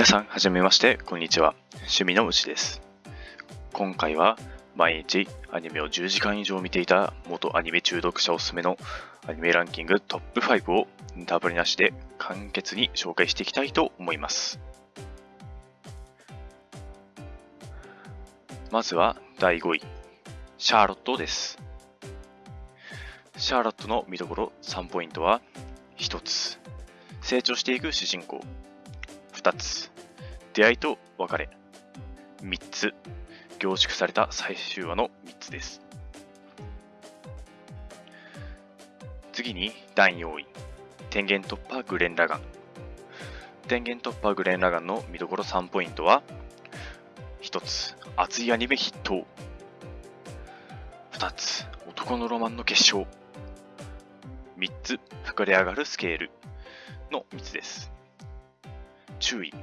皆さん、はじめまして、こんにちは。趣味のうちです。今回は、毎日アニメを10時間以上見ていた元アニメ中毒者おすすめのアニメランキングトップ5をダブルなしで簡潔に紹介していきたいと思います。まずは第5位、シャーロットです。シャーロットの見どころ3ポイントは、1つ、成長していく主人公。2つ、出会いと別れ。3つ、凝縮された最終話の3つです。次に第4位、天元突破グレン・ラガン。天元突破グレン・ラガンの見どころ3ポイントは、1つ、熱いアニメ筆頭。2つ、男のロマンの結晶。3つ、膨れ上がるスケールの3つです。注意。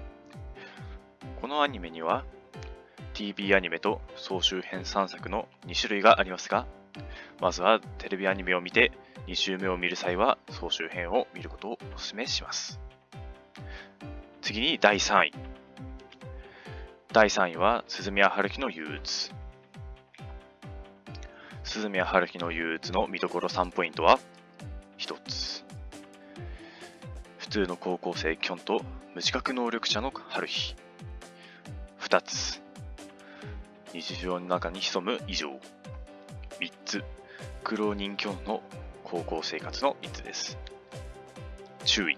このアニメには TV アニメと総集編3作の2種類がありますが、まずはテレビアニメを見て2週目を見る際は総集編を見ることをお勧めします。次に第3位。第3位は鈴宮春樹の憂鬱。鈴宮春樹の憂鬱の見どころ3ポイントは1つ。普通の高校生キョンと無自覚能力者の春日。2つ。日常の中に潜む異常。3つ。苦労人キョンの高校生活の3つです。注意。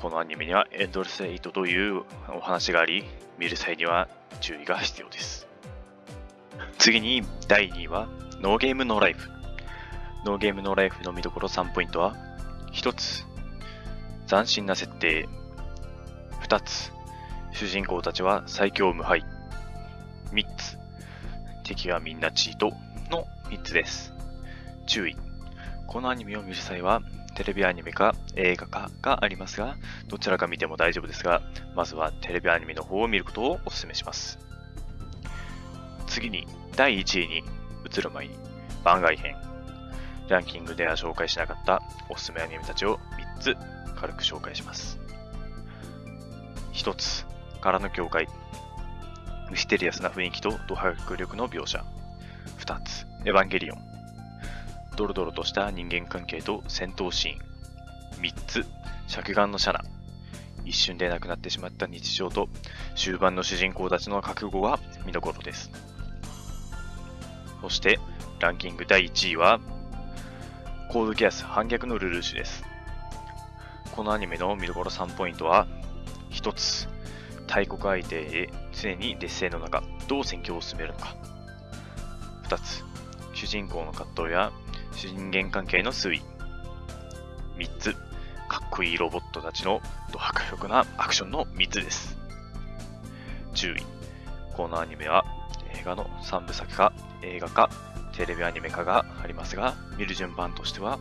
このアニメにはエンドレスエイトというお話があり、見る際には注意が必要です。次に第2位はノーゲームノーライフ。ノーゲームノーライフの見どころ3ポイントは1つ。斬新な設定。2つ。主人公たちは最強無敗。3つ。敵はみんなチートの3つです。注意。このアニメを見る際は、テレビアニメか映画かがありますが、どちらか見ても大丈夫ですが、まずはテレビアニメの方を見ることをお勧めします。次に、第1位に移る前に、番外編。ランキングでは紹介しなかったおすすめアニメたちを3つ軽く紹介します。1つ、空の境界。ミステリアスな雰囲気とド迫力の描写。2つ、エヴァンゲリオン。ドロドロとした人間関係と戦闘シーン。3つ、着眼のシャナ。一瞬でなくなってしまった日常と終盤の主人公たちの覚悟が見どころです。そして、ランキング第1位は、コードギアス反逆のルルーシュです。このアニメの見どころ3ポイントは、1つ、大国相手へ常に劣勢の中、どう戦況を進めるのか。2つ、主人公の葛藤や主人間関係の推移。3つ、かっこいいロボットたちのド迫力なアクションの3つです。注意。このアニメは映画の3部作か映画かテレビアニメ化がありますが、見る順番としては、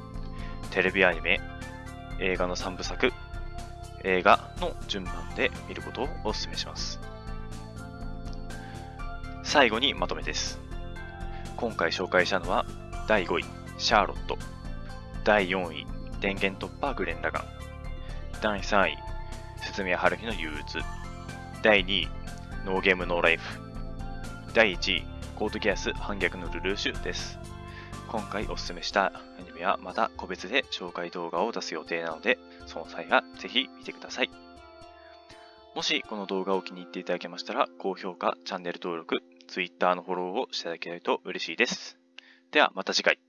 テレビアニメ、映画の3部作、映画の順番で見ることをお勧めします。最後にまとめです。今回紹介したのは、第5位、シャーロット。第4位、電源突破グレン・ラガン。第3位、鈴宮春樹の憂鬱。第2位、ノーゲーム・ノーライフ。第1位、コードギアス反逆のルルーシュです。今回おすすめしたアニメはまた個別で紹介動画を出す予定なので、その際はぜひ見てください。もしこの動画を気に入っていただけましたら、高評価、チャンネル登録、Twitter のフォローをしていただけると嬉しいです。ではまた次回。